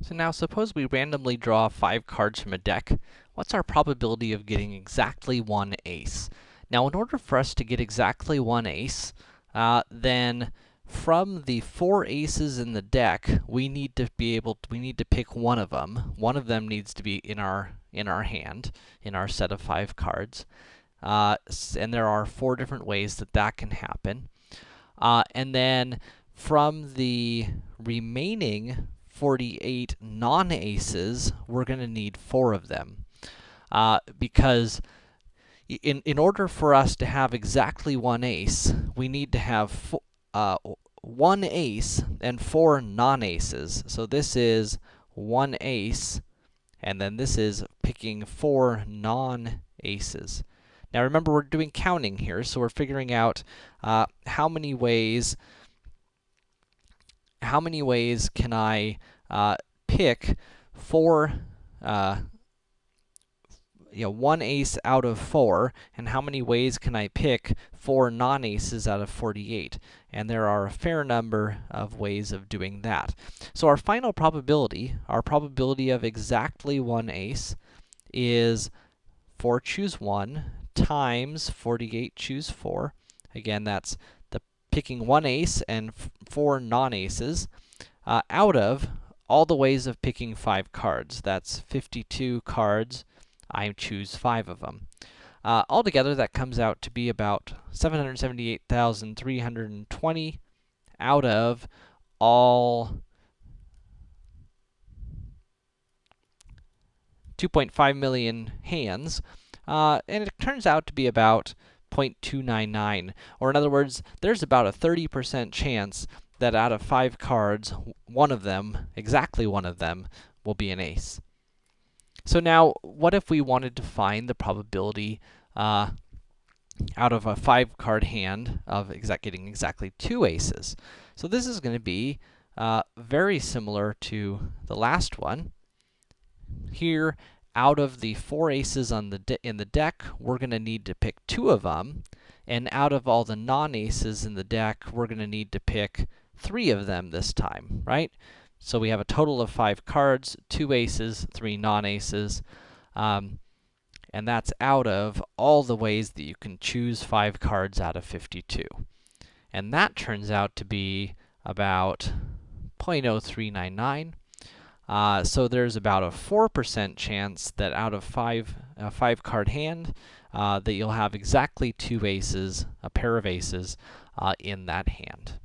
So now suppose we randomly draw five cards from a deck. What's our probability of getting exactly one ace? Now, in order for us to get exactly one ace, uh, then from the four aces in the deck, we need to be able to, we need to pick one of them. One of them needs to be in our in our hand, in our set of five cards. Uh, and there are four different ways that that can happen. Uh, and then from the remaining 48 non-aces, we're going to need four of them. Uh, because in, in order for us to have exactly one ace, we need to have uh, one ace and four non-aces. So this is one ace, and then this is picking four non-aces. Now remember, we're doing counting here, so we're figuring out uh, how many ways how many ways can I uh, pick four, uh, you know, one ace out of four, and how many ways can I pick four non-aces out of 48? And there are a fair number of ways of doing that. So our final probability, our probability of exactly one ace, is 4 choose 1 times 48 choose 4. Again, that's picking one ace and four non-aces uh, out of all the ways of picking five cards. That's 52 cards. I choose five of them. Uh, altogether, that comes out to be about 778,320 out of all 2.5 million hands. Uh, and it turns out to be about 0.299. Or in other words, there's about a 30% chance that out of 5 cards, one of them, exactly one of them, will be an ace. So now, what if we wanted to find the probability uh, out of a 5-card hand of exact getting exactly 2 aces? So this is going to be uh, very similar to the last one. Here, out of the four aces on the in the deck, we're going to need to pick two of them, and out of all the non-aces in the deck, we're going to need to pick three of them this time, right? So we have a total of five cards, two aces, three non-aces, um, and that's out of all the ways that you can choose five cards out of 52. And that turns out to be about 0.0399, uh, so there's about a 4% chance that out of five, a five card hand, uh, that you'll have exactly two aces, a pair of aces, uh, in that hand.